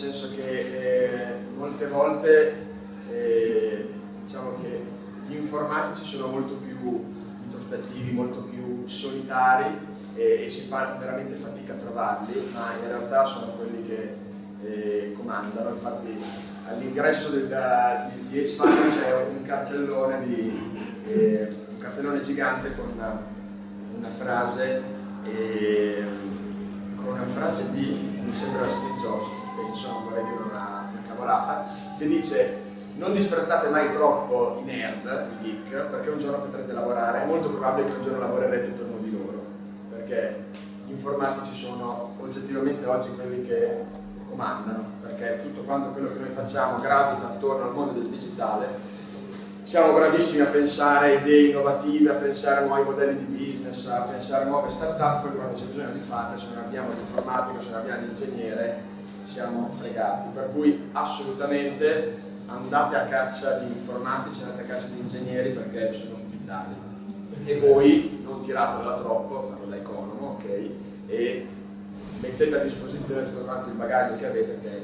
senso che eh, molte volte eh, diciamo che gli informatici sono molto più introspettivi, molto più solitari e, e si fa veramente fatica a trovarli, ma in realtà sono quelli che eh, comandano, infatti all'ingresso di, di H-Fund c'è un cartellone, di, eh, un cartellone gigante con una, una frase, eh, con una frase di, mi sembra Steve Jobs, penso, non vorrei dire una, una cavolata, che dice non disprezzate mai troppo i nerd, i geek, perché un giorno potrete lavorare, è molto probabile che un giorno lavorerete per uno di loro, perché gli informatici sono oggettivamente oggi quelli che comandano, perché tutto quanto quello che noi facciamo gravita attorno al mondo del digitale. Siamo bravissimi a pensare idee innovative, a pensare a nuovi modelli di business, a pensare a nuove start-up, poi quando c'è bisogno di farle, se non abbiamo l'informatico, se non abbiamo l'ingegnere, siamo fregati. Per cui assolutamente andate a caccia di informatici, andate a caccia di ingegneri perché sono vitali. E voi non tiratela troppo, parlo da economo, ok? E mettete a disposizione tutto quanto il bagaglio che avete che è